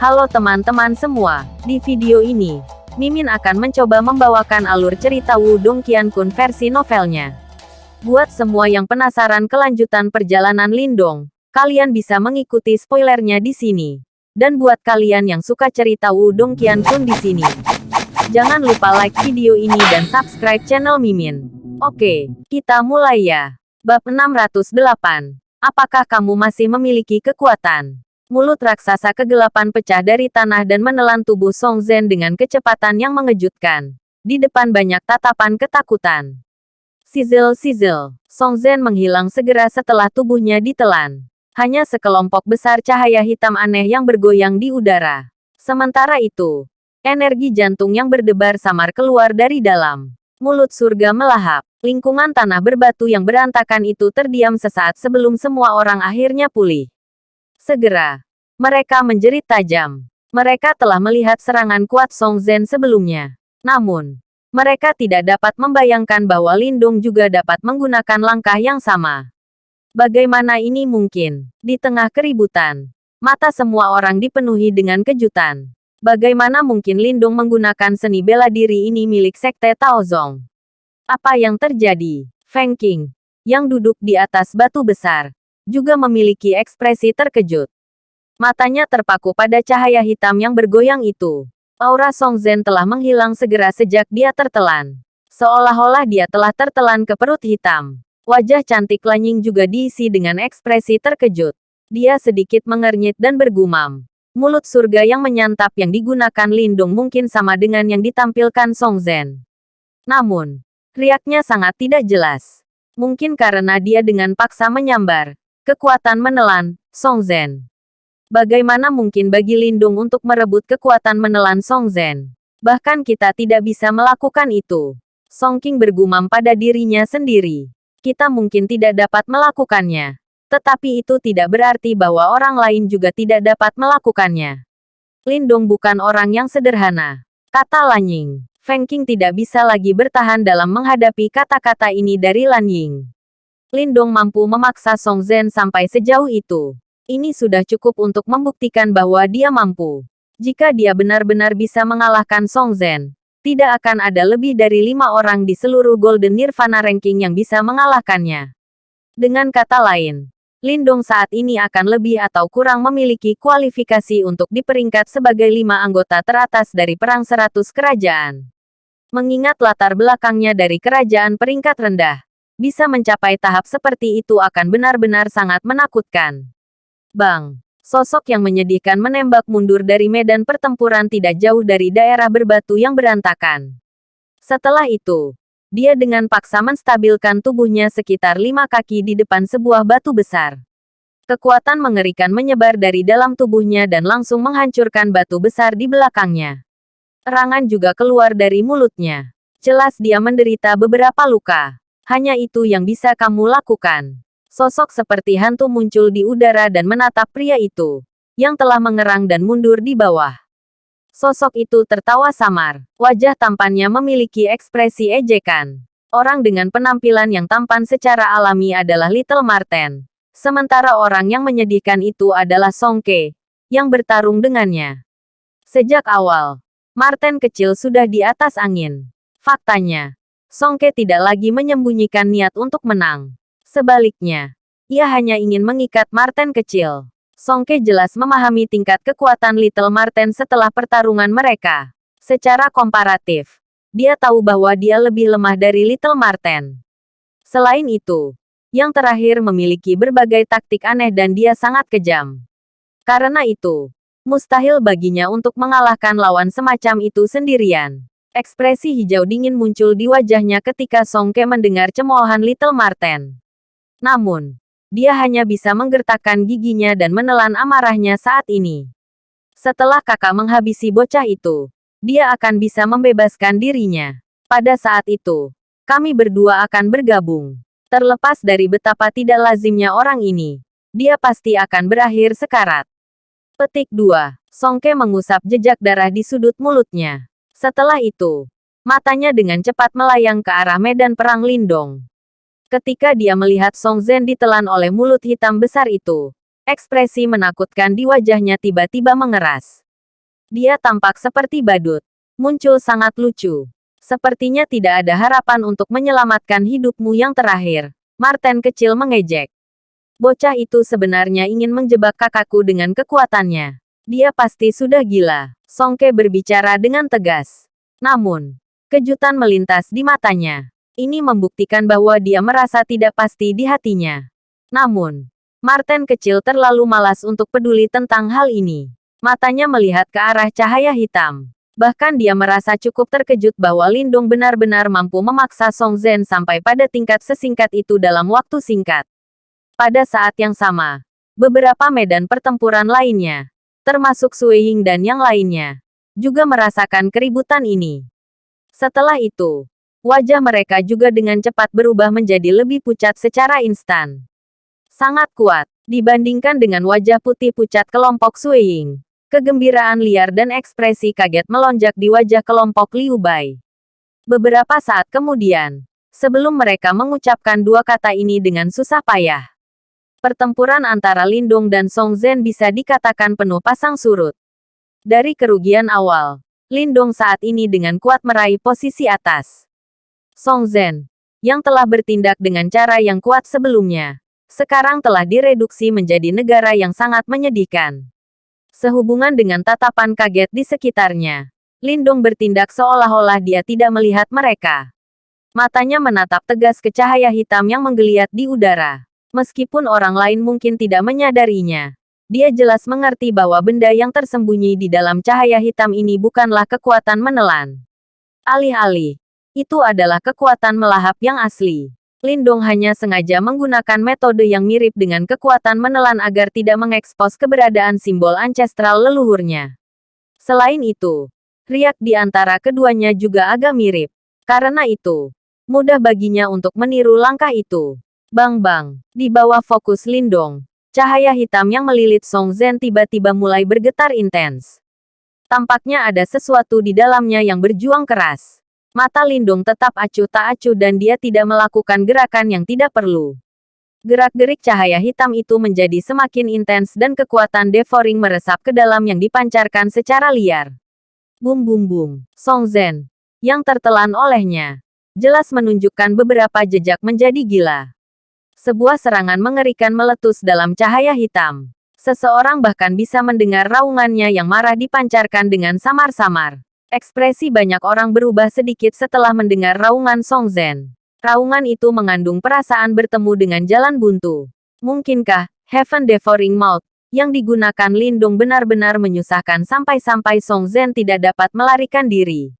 Halo teman-teman semua, di video ini, Mimin akan mencoba membawakan alur cerita Wudong Qiankun versi novelnya. Buat semua yang penasaran kelanjutan perjalanan Lindong, kalian bisa mengikuti spoilernya di sini. Dan buat kalian yang suka cerita Wudong Qiankun di sini, jangan lupa like video ini dan subscribe channel Mimin. Oke, kita mulai ya. Bab 608. Apakah kamu masih memiliki kekuatan? Mulut raksasa kegelapan pecah dari tanah dan menelan tubuh Song Zhen dengan kecepatan yang mengejutkan. Di depan banyak tatapan ketakutan. Sizzle sizzle, Song Zhen menghilang segera setelah tubuhnya ditelan. Hanya sekelompok besar cahaya hitam aneh yang bergoyang di udara. Sementara itu, energi jantung yang berdebar samar keluar dari dalam. Mulut surga melahap. Lingkungan tanah berbatu yang berantakan itu terdiam sesaat sebelum semua orang akhirnya pulih. Segera, mereka menjerit tajam. Mereka telah melihat serangan kuat Song Zhen sebelumnya. Namun, mereka tidak dapat membayangkan bahwa Lindung juga dapat menggunakan langkah yang sama. Bagaimana ini mungkin? Di tengah keributan, mata semua orang dipenuhi dengan kejutan. Bagaimana mungkin Lindung menggunakan seni bela diri ini milik Sekte Taozong? Apa yang terjadi? Feng Qing, yang duduk di atas batu besar, juga memiliki ekspresi terkejut. Matanya terpaku pada cahaya hitam yang bergoyang itu. Aura Song Zhen telah menghilang segera sejak dia tertelan. Seolah-olah dia telah tertelan ke perut hitam. Wajah cantik Lanying juga diisi dengan ekspresi terkejut. Dia sedikit mengernyit dan bergumam. Mulut surga yang menyantap yang digunakan Lindung mungkin sama dengan yang ditampilkan Song Zhen. Namun, riaknya sangat tidak jelas. Mungkin karena dia dengan paksa menyambar, Kekuatan menelan, Song Zhen. Bagaimana mungkin bagi Lindung untuk merebut kekuatan menelan Song Zhen? Bahkan kita tidak bisa melakukan itu. Song King bergumam pada dirinya sendiri. Kita mungkin tidak dapat melakukannya. Tetapi itu tidak berarti bahwa orang lain juga tidak dapat melakukannya. Lindung bukan orang yang sederhana. Kata Lan Ying. Feng King tidak bisa lagi bertahan dalam menghadapi kata-kata ini dari Lan Ying. Lindong mampu memaksa Song Zhen sampai sejauh itu. Ini sudah cukup untuk membuktikan bahwa dia mampu. Jika dia benar-benar bisa mengalahkan Song Zhen, tidak akan ada lebih dari lima orang di seluruh Golden Nirvana Ranking yang bisa mengalahkannya. Dengan kata lain, Lindong saat ini akan lebih atau kurang memiliki kualifikasi untuk diperingkat sebagai lima anggota teratas dari Perang Seratus Kerajaan. Mengingat latar belakangnya dari kerajaan peringkat rendah, bisa mencapai tahap seperti itu akan benar-benar sangat menakutkan. Bang, sosok yang menyedihkan menembak mundur dari medan pertempuran tidak jauh dari daerah berbatu yang berantakan. Setelah itu, dia dengan paksa menstabilkan tubuhnya sekitar lima kaki di depan sebuah batu besar. Kekuatan mengerikan menyebar dari dalam tubuhnya dan langsung menghancurkan batu besar di belakangnya. Erangan juga keluar dari mulutnya. Jelas dia menderita beberapa luka. Hanya itu yang bisa kamu lakukan. Sosok seperti hantu muncul di udara dan menatap pria itu, yang telah mengerang dan mundur di bawah. Sosok itu tertawa samar. Wajah tampannya memiliki ekspresi ejekan. Orang dengan penampilan yang tampan secara alami adalah Little Marten. Sementara orang yang menyedihkan itu adalah Songke, yang bertarung dengannya. Sejak awal, Marten kecil sudah di atas angin. Faktanya, Songke tidak lagi menyembunyikan niat untuk menang. Sebaliknya, ia hanya ingin mengikat Marten kecil. Songke jelas memahami tingkat kekuatan Little Marten setelah pertarungan mereka. Secara komparatif, dia tahu bahwa dia lebih lemah dari Little Marten. Selain itu, yang terakhir memiliki berbagai taktik aneh dan dia sangat kejam. Karena itu, mustahil baginya untuk mengalahkan lawan semacam itu sendirian. Ekspresi hijau dingin muncul di wajahnya ketika Songke mendengar cemoohan Little Marten. Namun, dia hanya bisa menggertakkan giginya dan menelan amarahnya saat ini. Setelah kakak menghabisi bocah itu, dia akan bisa membebaskan dirinya. Pada saat itu, kami berdua akan bergabung. Terlepas dari betapa tidak lazimnya orang ini, dia pasti akan berakhir sekarat. Petik 2. Songke mengusap jejak darah di sudut mulutnya. Setelah itu, matanya dengan cepat melayang ke arah medan perang Lindong. Ketika dia melihat Song Zhen ditelan oleh mulut hitam besar itu, ekspresi menakutkan di wajahnya tiba-tiba mengeras. Dia tampak seperti badut. Muncul sangat lucu. Sepertinya tidak ada harapan untuk menyelamatkan hidupmu yang terakhir. Martin kecil mengejek. Bocah itu sebenarnya ingin menjebak kakakku dengan kekuatannya. Dia pasti sudah gila. Songke berbicara dengan tegas. Namun, kejutan melintas di matanya. Ini membuktikan bahwa dia merasa tidak pasti di hatinya. Namun, Martin kecil terlalu malas untuk peduli tentang hal ini. Matanya melihat ke arah cahaya hitam. Bahkan dia merasa cukup terkejut bahwa Lindung benar-benar mampu memaksa Song Zhen sampai pada tingkat sesingkat itu dalam waktu singkat. Pada saat yang sama, beberapa medan pertempuran lainnya, termasuk Sui Ying dan yang lainnya, juga merasakan keributan ini. Setelah itu, wajah mereka juga dengan cepat berubah menjadi lebih pucat secara instan. Sangat kuat, dibandingkan dengan wajah putih pucat kelompok Sui Ying. Kegembiraan liar dan ekspresi kaget melonjak di wajah kelompok Liu Bai. Beberapa saat kemudian, sebelum mereka mengucapkan dua kata ini dengan susah payah, pertempuran antara Lindong dan Song Zhen bisa dikatakan penuh pasang surut. Dari kerugian awal, Lindong saat ini dengan kuat meraih posisi atas. Song Zhen, yang telah bertindak dengan cara yang kuat sebelumnya, sekarang telah direduksi menjadi negara yang sangat menyedihkan. Sehubungan dengan tatapan kaget di sekitarnya, Lindong bertindak seolah-olah dia tidak melihat mereka. Matanya menatap tegas ke cahaya hitam yang menggeliat di udara. Meskipun orang lain mungkin tidak menyadarinya, dia jelas mengerti bahwa benda yang tersembunyi di dalam cahaya hitam ini bukanlah kekuatan menelan. Alih-alih, itu adalah kekuatan melahap yang asli. Lindong hanya sengaja menggunakan metode yang mirip dengan kekuatan menelan agar tidak mengekspos keberadaan simbol ancestral leluhurnya. Selain itu, riak di antara keduanya juga agak mirip. Karena itu, mudah baginya untuk meniru langkah itu. Bang-bang, di bawah fokus Lindong, cahaya hitam yang melilit Song Zhen tiba-tiba mulai bergetar intens. Tampaknya ada sesuatu di dalamnya yang berjuang keras. Mata Lindung tetap acuh tak acuh dan dia tidak melakukan gerakan yang tidak perlu. Gerak-gerik cahaya hitam itu menjadi semakin intens dan kekuatan devouring meresap ke dalam yang dipancarkan secara liar. Bum bum bum. Song Zhen, yang tertelan olehnya, jelas menunjukkan beberapa jejak menjadi gila. Sebuah serangan mengerikan meletus dalam cahaya hitam. Seseorang bahkan bisa mendengar raungannya yang marah dipancarkan dengan samar-samar. Ekspresi banyak orang berubah sedikit setelah mendengar raungan Song Zhen. Raungan itu mengandung perasaan bertemu dengan jalan buntu. Mungkinkah, Heaven Devouring Mouth, yang digunakan Lindung benar-benar menyusahkan sampai-sampai Song Zhen tidak dapat melarikan diri.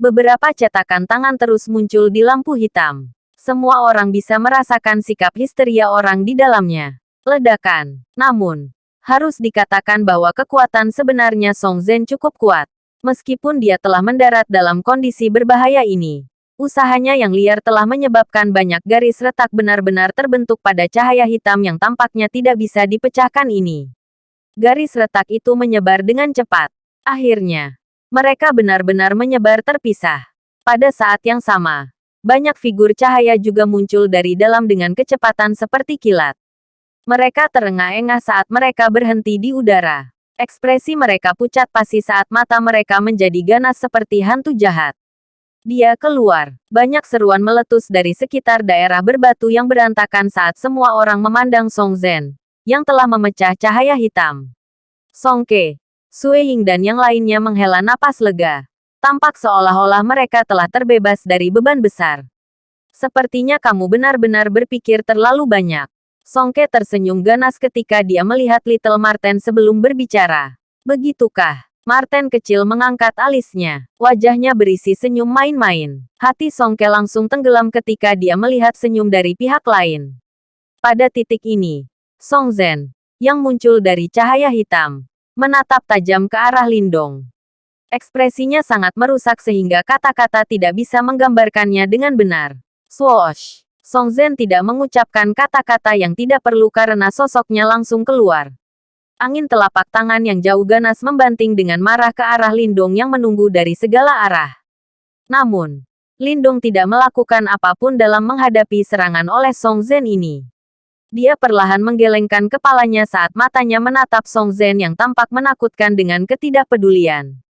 Beberapa cetakan tangan terus muncul di lampu hitam. Semua orang bisa merasakan sikap histeria orang di dalamnya. Ledakan. Namun, harus dikatakan bahwa kekuatan sebenarnya Song Zhen cukup kuat. Meskipun dia telah mendarat dalam kondisi berbahaya ini, usahanya yang liar telah menyebabkan banyak garis retak benar-benar terbentuk pada cahaya hitam yang tampaknya tidak bisa dipecahkan ini. Garis retak itu menyebar dengan cepat. Akhirnya, mereka benar-benar menyebar terpisah. Pada saat yang sama, banyak figur cahaya juga muncul dari dalam dengan kecepatan seperti kilat. Mereka terengah-engah saat mereka berhenti di udara. Ekspresi mereka pucat pasi saat mata mereka menjadi ganas seperti hantu jahat. Dia keluar. Banyak seruan meletus dari sekitar daerah berbatu yang berantakan saat semua orang memandang Song Zhen, yang telah memecah cahaya hitam. Song Ke, Sui Ying dan yang lainnya menghela napas lega. Tampak seolah-olah mereka telah terbebas dari beban besar. Sepertinya kamu benar-benar berpikir terlalu banyak. Songke tersenyum ganas ketika dia melihat Little Marten sebelum berbicara. Begitukah? Marten kecil mengangkat alisnya. Wajahnya berisi senyum main-main. Hati Songke langsung tenggelam ketika dia melihat senyum dari pihak lain. Pada titik ini, Song Zhen, yang muncul dari cahaya hitam, menatap tajam ke arah Lindong. Ekspresinya sangat merusak sehingga kata-kata tidak bisa menggambarkannya dengan benar. Swoosh! Song Zhen tidak mengucapkan kata-kata yang tidak perlu karena sosoknya langsung keluar. Angin telapak tangan yang jauh ganas membanting dengan marah ke arah Lindong yang menunggu dari segala arah. Namun, Lindong tidak melakukan apa pun dalam menghadapi serangan oleh Song Zhen ini. Dia perlahan menggelengkan kepalanya saat matanya menatap Song Zhen yang tampak menakutkan dengan ketidakpedulian.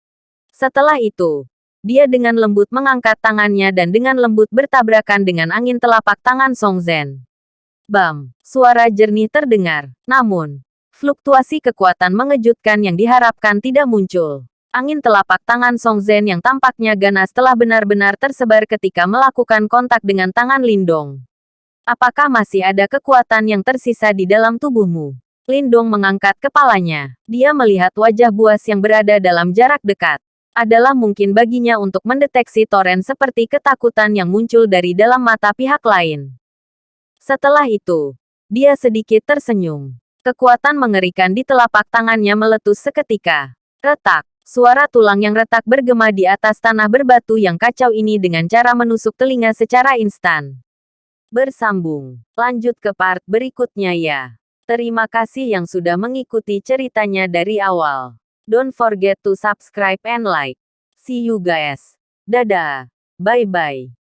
Setelah itu, dia dengan lembut mengangkat tangannya dan dengan lembut bertabrakan dengan angin telapak tangan Song Zhen. Bam! Suara jernih terdengar. Namun, fluktuasi kekuatan mengejutkan yang diharapkan tidak muncul. Angin telapak tangan Song Zhen yang tampaknya ganas telah benar-benar tersebar ketika melakukan kontak dengan tangan Lindong. Apakah masih ada kekuatan yang tersisa di dalam tubuhmu? Lindong mengangkat kepalanya. Dia melihat wajah buas yang berada dalam jarak dekat adalah mungkin baginya untuk mendeteksi toren seperti ketakutan yang muncul dari dalam mata pihak lain. Setelah itu, dia sedikit tersenyum. Kekuatan mengerikan di telapak tangannya meletus seketika. Retak, suara tulang yang retak bergema di atas tanah berbatu yang kacau ini dengan cara menusuk telinga secara instan. Bersambung. Lanjut ke part berikutnya ya. Terima kasih yang sudah mengikuti ceritanya dari awal. Don't forget to subscribe and like. See you guys. Dadah. Bye-bye.